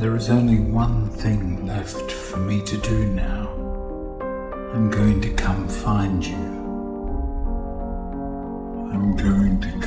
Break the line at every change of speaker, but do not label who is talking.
There is only one thing left for me to do now. I'm going to come find you. I'm going to.